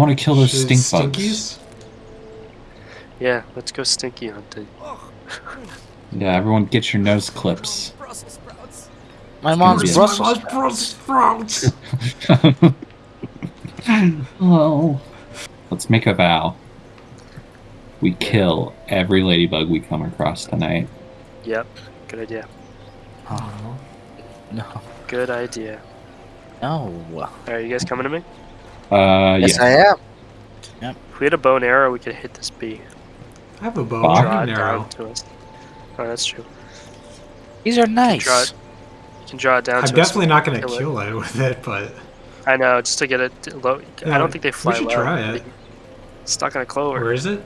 I want to kill those Should- stink bugs. Yeah, let's go stinky hunting. Yeah, everyone get your nose clips. Brussels sprouts. My mom's be a- Brussels. Brussels sprouts. oh. Let's make a vow. We kill every ladybug we come across tonight. Yep, good idea. Oh, no, Good idea. no. Alright, you guys coming to me? Uh, Yes, yeah. I am. Yep. If we had a bow and arrow, we could hit this bee. I have a bow Fuck. Draw it and arrow. down to us. Oh, that's true. These are nice. Draw it. You can draw it down I'm to definitely us. not going to kill it. kill it with it, but I know, just to get it low. Yeah, I don't think they fly we should low. try it. It's not gonna clover. Where is it?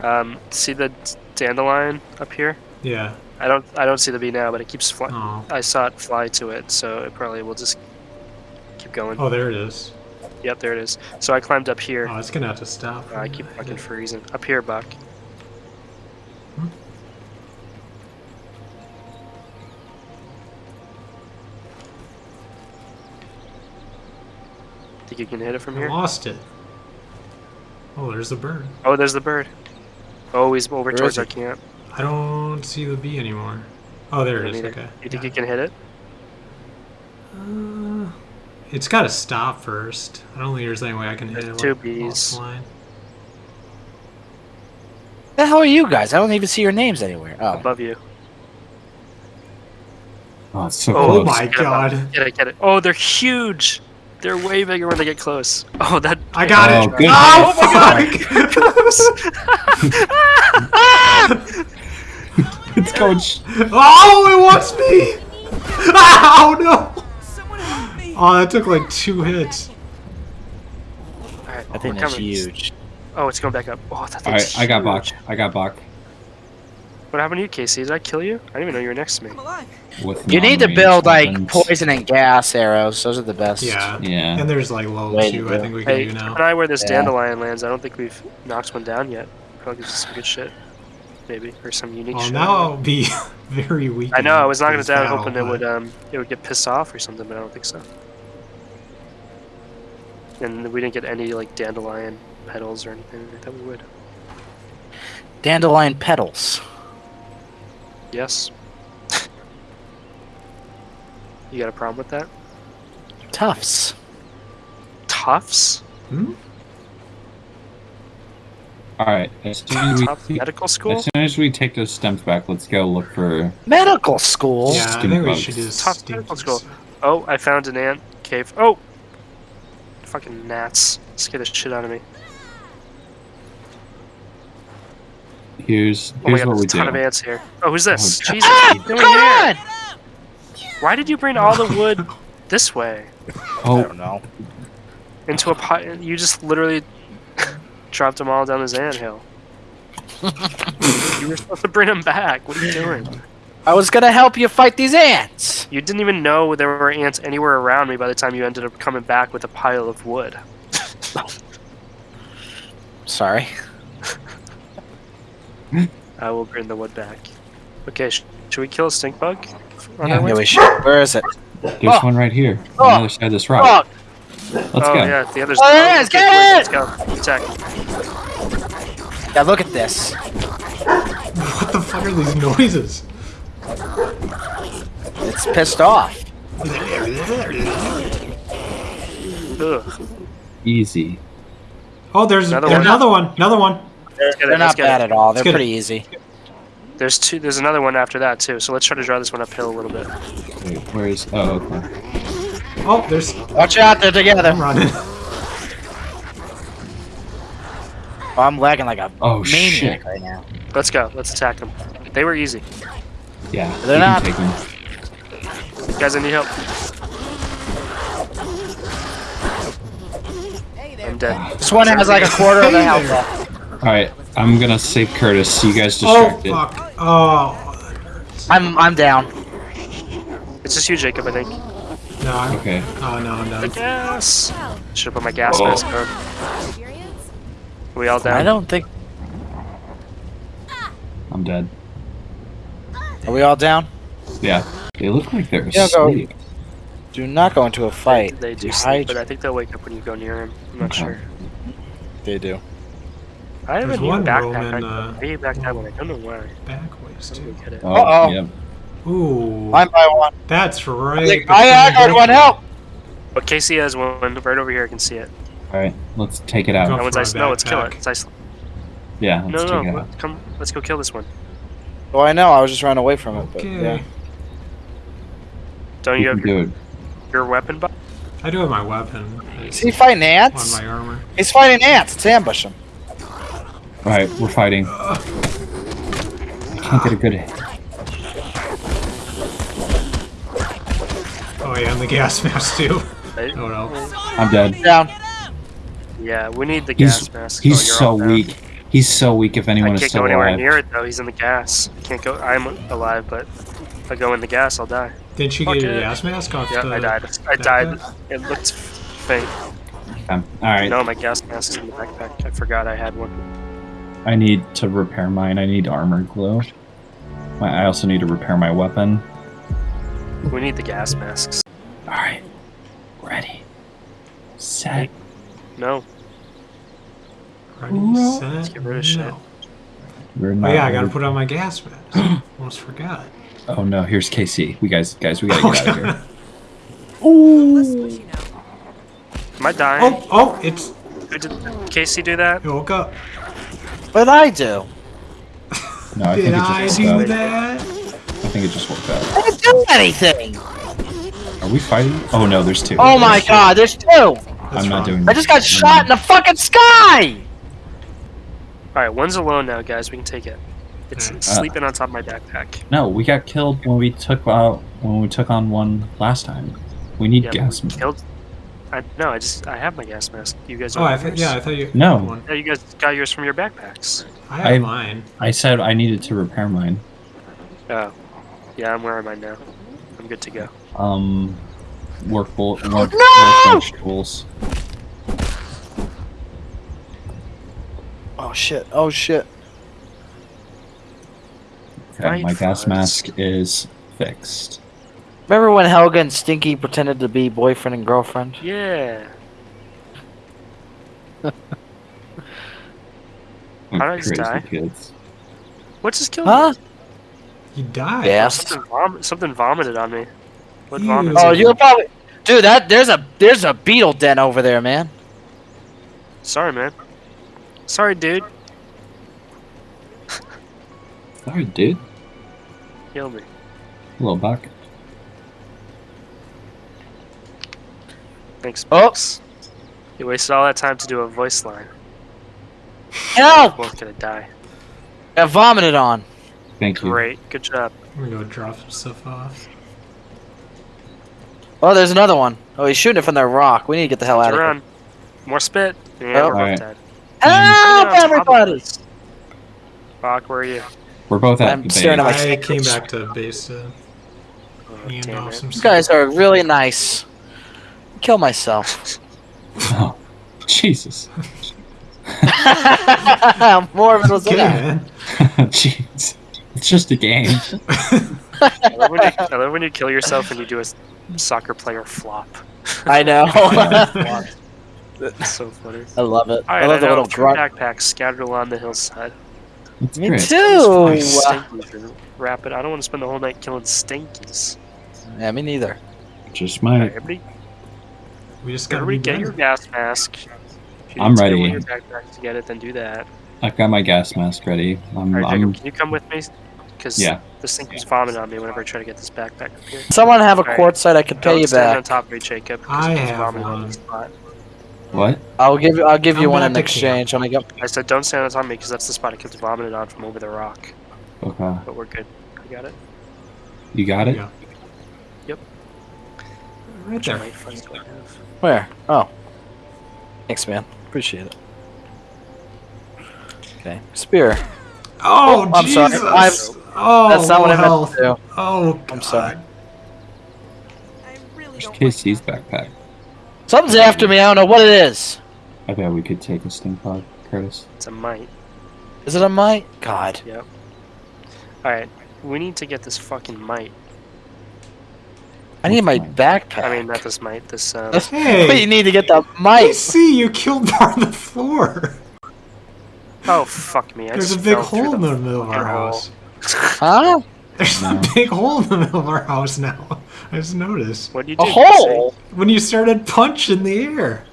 Um, see the dandelion up here? Yeah. I don't. I don't see the bee now, but it keeps flying. Oh. I saw it fly to it, so it probably will just keep going. Oh, there it is. Yep, there it is. So I climbed up here. Oh, it's gonna have to stop. Uh, I keep fucking freezing. Up here, Buck. Hmm? Think you can hit it from I here? lost it. Oh, there's the bird. Oh, there's the bird. Oh, he's over Where towards is our camp. I don't see the bee anymore. Oh, there it Me Okay. You think Yeah. you can hit it? It's got to stop first. I don't think there's any way I can hit There's it. two while- while bees. The hell are you guys? I don't even see your names anywhere. Oh, Above you. Oh, it's so Oh, Oh close. my Get 'em up. god! Get it, get it. Oh, they're huge. They're way bigger when they get close. Oh, that. I got Oh, it! good. Oh, fuck! it's going. Oh, it wants me! Oh no! Someone help me. Oh, that took like two hits. Alright, I think we're that's coming. huge. Oh, it's going back up. Oh, that All right, I got Bach. I got Bach. What happened to you, Casey? Did I kill you? I didn't even know you were next to me. With You need to non-ranged build like poison and gas arrows. Those are the best. Yeah. Yeah. And there's like low Way to too. I think we can Hey, do keep now. an eye where this Yeah. dandelion lands. I don't think we've knocked one down yet. Probably gives us some good shit. Maybe. Or some unique Well, shit. now I'll be very weak. I know, I in was knocking it this down battle, hoping it would um it would get pissed off or something, but I don't think so. And we didn't get any like dandelion petals or anything. I thought we would. Dandelion petals. Yes. you got a problem with that? Tufts. Tufts? Hmm? All right. As soon as Tough we, medical as soon as we take those stems back, let's go look for. Medical school. Yeah, I think we should just Tough medical school. Oh, I found an ant cave. Oh! Fucking gnats. Scare the shit out of me. Here's Oh my god, what we there's a ton do. of ants here. Oh, who's this? Oh, Jesus, Ah, what are you doing come here? on! Why did you bring all the wood this way? I Oh, don't know. Into a pot? You just literally dropped them all down this ant hill. you were supposed to bring them back. What are you doing? I was gonna help you fight these ants. You didn't even know there were ants anywhere around me by the time you ended up coming back with a pile of wood. Sorry. I will bring the wood back. Okay, sh- should we kill a stink bug? Yeah. Yeah, we should. Where is it? there's Oh. one right here on Oh. the other side of this rock. Oh, Let's oh go. yeah, the others. Oh, there it is, get it! Let's go. Attack. yeah, look at this. What the fuck are these noises? It's pissed off. Ugh. Easy. Oh, there's Another another, one. one. Another one. They're, get it, they're not get it. bad at all. They're get it. pretty easy. There's two. There's another one after that too. So let's try to draw this one uphill a little bit. Wait, where is? Oh, okay. Oh, there's. Watch out, they're together. I'm running. Oh, I'm lagging like a Oh, maniac shit. right now. Let's go. Let's attack them. They were easy. Yeah. They're not- take them. Guys, I need help. I'm dead. This one has like a quarter of the Hey health left. All right, I'm gonna save Curtis. You guys distracted. Oh distracted. fuck. Oh. I'm I'm down. It's just you, Jacob. I think. No. I'm, Okay. Oh no, I'm The gas. Should have put my gas Oh. mask on. We all down? I don't think. I'm dead. Are we all down? Yeah. They look like they're Yeah, go. asleep. Do not go into a fight. They do Dehydrate- sleep, but I think they'll wake up when you go near them. I'm not Okay. sure. They do. I have There's a new one backpack. Roman, I, uh, I hate backpack one. I don't know why. Back ways I don't too. get it. Oh, Uh-oh. yep. Ooh. One by one. That's right. I, think, between I, I got one help. But Casey has one right over here. I can see it. All right, let's take it out. Go That one's ice. No, let's kill it. It's ice. Yeah, No, let's no, take it no. out. Come, let's go kill this one. Oh, I know. I was just running away from it. But, Okay. yeah. Don't You you have do your, it. your weapon? Bu- I do have my weapon. Is he fighting ants? on ants? my armor. He's fighting ants. Let's ambush him. All right, we're fighting. I can't get a good hit. Oh yeah, and the gas mask too. Right? Oh no. I'm dead. Down. Yeah, we need the He's gas mask. he's Oh, so weak. He's so weak. If I anyone is can't go anywhere alive, near it though. He's in the gas. I can't go. I'm alive, but if I go in the gas, I'll die. Did you Fuck get your it. gas mask off Yeah, the I died. I died. backpack? It looked faint. Um, all right. No, my gas mask is in the backpack. I forgot I had one. I need to repair mine. I need armor glue. My, I also need to repair my weapon. We need the gas masks. All right, ready, set. No, Ready, Let's set, get rid of shit. no. We're Oh not. yeah, I gotta put on my gas mask. Almost forgot. Oh no, here's Casey. We guys, guys, we gotta get out of here. Less squishy now. am I dying? oh, oh, it's Did Casey do that? it woke up. What did I do? No, I Did think it I just do up. that? I think it just woke up. I didn't do anything. Are we fighting? Oh no, there's two. Oh my god, there's two. That's I'm not wrong. doing. I just got shot in the fucking sky. All right, one's alone now, guys. We can take it. It's Uh, sleeping on top of my backpack. No, we got killed when we took out when we took on one last time. We need Yeah, gas. we killed. I no, I just I have my gas mask. You guys Oh, I have thought yours? yeah, I thought you. No. one. Yeah, you guys got yours from your backpacks. I have I- mine. I said I needed to repair mine. Oh, yeah, I'm wearing mine now. I'm good to go. Um, work bolt. Work, No! workbench tools. Oh shit. Oh shit. Okay, Right my gas first. mask is fixed. Remember when Helga and Stinky pretended to be boyfriend and girlfriend? Yeah. How did I just crazy die? Kids. What's this kill? Huh? You died. Yes. Something, vom- something vomited on me. What Ew. vomited? Oh, you're probably. Dude, that there's a there's a beetle den over there, man. Sorry, man. Sorry, dude. Sorry, dude. Kill me. little buck. Thanks. Oh. You wasted all that time to do a voice line. Help! Both gonna die. Got vomited on. Thank you. Great. Good job. I'm gonna go drop some stuff off. Oh, there's another one. Oh, he's shooting it from the rock. We need to get the hell out of here. More spit. Yeah, Oh. we're both Alright. dead. Help, On top of everybody! us. Bach, where are you? We're both at I'm the staring at base. my I came back to base to Oh, hand damn off some You stuff. guys are really nice. Kill myself. Oh, Jesus. More of it was in Okay, Jeez. It's just a game. I love, when you, I love when you kill yourself and you do a soccer player flop. I know. It's so funny. I love it. All I right, I, love the little three grunt. backpacks scattered along the hillside. That's Me great. too. These fucking Stinkies are rapid. I don't want to spend the whole night killing stinkies. Yeah, me neither. Just All right, my. everybody, We just gotta everybody get your gas mask. If you I'm need to get ready. one your backpacks to get it, then do that. I've got my gas mask ready. I'm. All right, I'm can you come with me? Because yeah. this thing keeps vomiting on me whenever I try to get this backpack up here. Someone have a Alright. quartzite I could pay you stand on top of me, Jacob. 'cause I it have vomiting on one. the spot. What? I'll give you. I'll give you I'm one in to exchange. When I go. I said don't stand on top of me because that's the spot it keeps vomiting on from over the rock. Okay. But we're good. We got it. You got it. Yeah. Yep. Right there. might find what I have. Where? Oh. Thanks, man. Appreciate it. Okay. Spear. Oh, oh, I'm sorry. Jesus! I'm- oh, That's not what I meant to do. Oh, God. I'm sorry. I really There's don't Casey's like backpack. Something's after me. I don't know what it is. I bet we could take a stink pod, Curtis. It's a mite. Is it a mite? God. Yep. Alright. We need to get this fucking mite. I need my backpack. I mean, not this mite, This um. That's- Hey. But you need to get the mite! I see you killed on the floor. Oh fuck me! I There's a just big fell through hole in the middle of our fucking hole. house. Huh? There's No. a big hole in the middle of our house now. I just noticed. What you do? A hole? When you started punch in the air.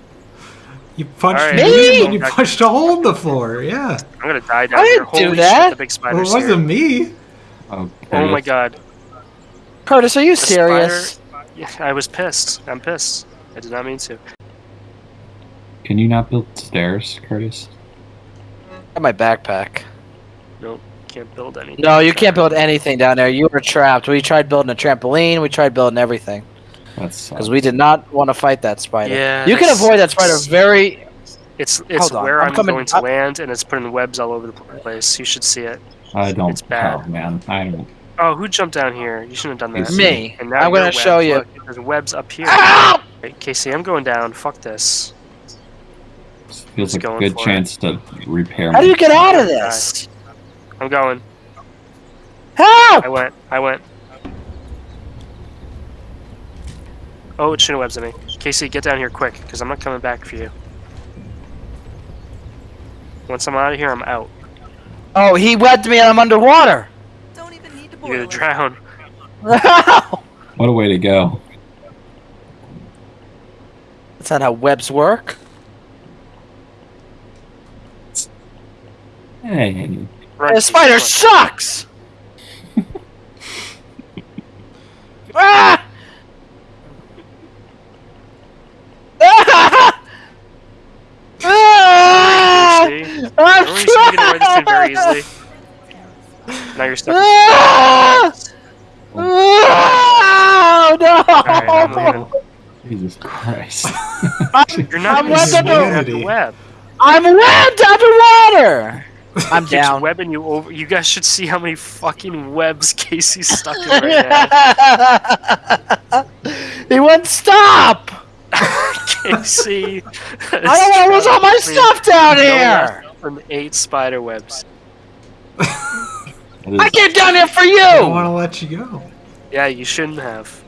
You punched Alright, me Me? and you punched a hole in the floor. Yeah. I'm gonna die down I here. didn't Holy do shit! that. The big Well, it wasn't here. me. Oh, Oh my god! Curtis, are you The serious? Yeah, I was pissed. I'm pissed. I did not mean to. Can you not build stairs, Curtis? Got my backpack. Nope, can't build anything. No, you can't build anything down there. You were trapped. We tried building a trampoline. We tried building everything That's because we did not want to fight that spider. Yeah, you can avoid that spider very. It's it's Hold on, where I'm I'm, coming going to up. land, and it's putting webs all over the place. You should see it. I don't. It's bad. Oh man, I don't. Oh, who jumped down here? You shouldn't have done that. Me. And now I'm gonna show webbed. you. Look, there's webs up here. Ow! Right, Casey, I'm going down. Fuck this. Feels Just like a good for it. chance to repair. How do you get out of this? I'm going. Help! I went. I went. Oh, it shouldn't webs at me. Casey, get down here quick, because I'm not coming back for you. Once I'm out of here, I'm out. Oh, he webbed me and I'm underwater. Don't even need to boil You're gonna it. drown. What a way to go! That's not how webs work. Hey, Right, The spider come sucks. ah! Ah! Ah! on. See? I'm Remember you said you could avoid this thing very trapped! easily? Now you're stuck. Ah! Oh, Alright, I'm no! leaving. Jesus Christ! You're not I'm gonna webbed see under- it at the web. I'm webbed underwater. I'm Keeps down. webbing you over. You guys should see how many fucking webs Casey's stuck in right now. he wouldn't stop. Casey. I don't want to lose all my stuff down here. From eight spider webs. That is- I came down here for you. I don't want to let you go. Yeah, you shouldn't have.